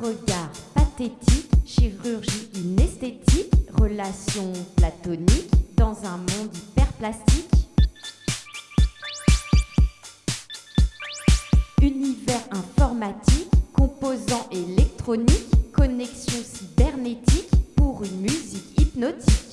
regard pathétique, chirurgie inesthétique, relation platonique dans un monde hyperplastique. Univers informatique, composants électroniques, connexion cybernétique pour une musique hypnotique.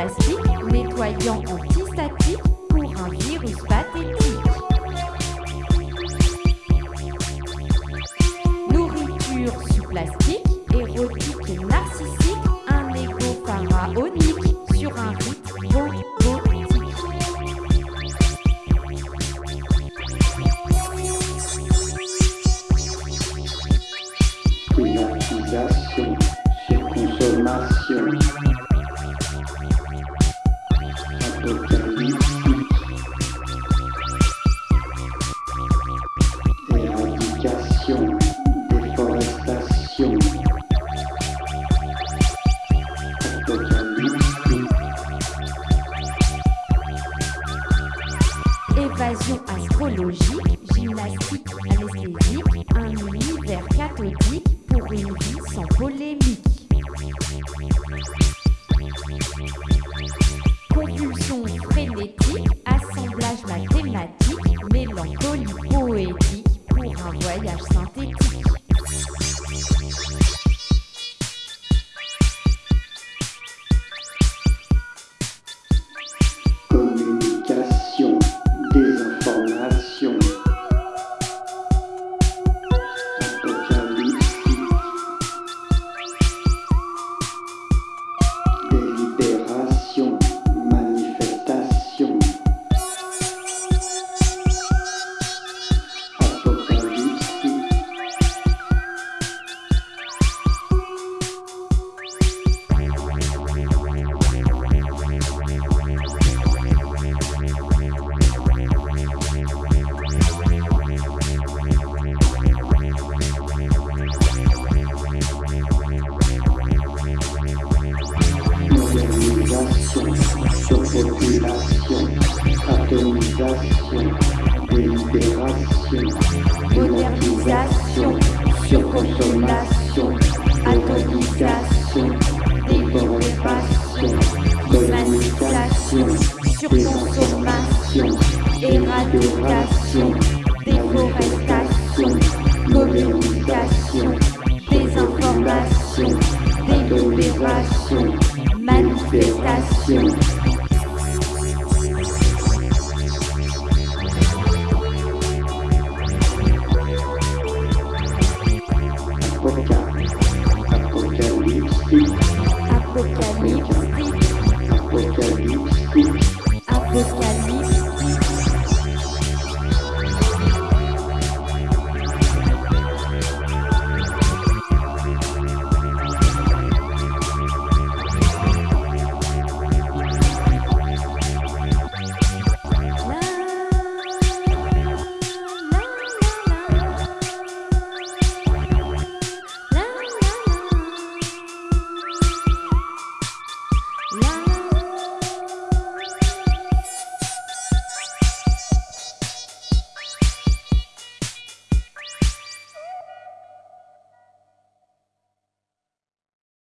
Plastique, nettoyant antistatique pour un virus pathétique. Nourriture sous plastique, érotique narcissique, un égo pharaonique sur un rite robotique. Privatisation, surconsommation. Apocalyptique. Évasion astrologique, gymnastique anesthésique, passion, alcoolisation, déformation, surconsommation, éradication, déforestation, communication, désinformation, délibération, manifestation.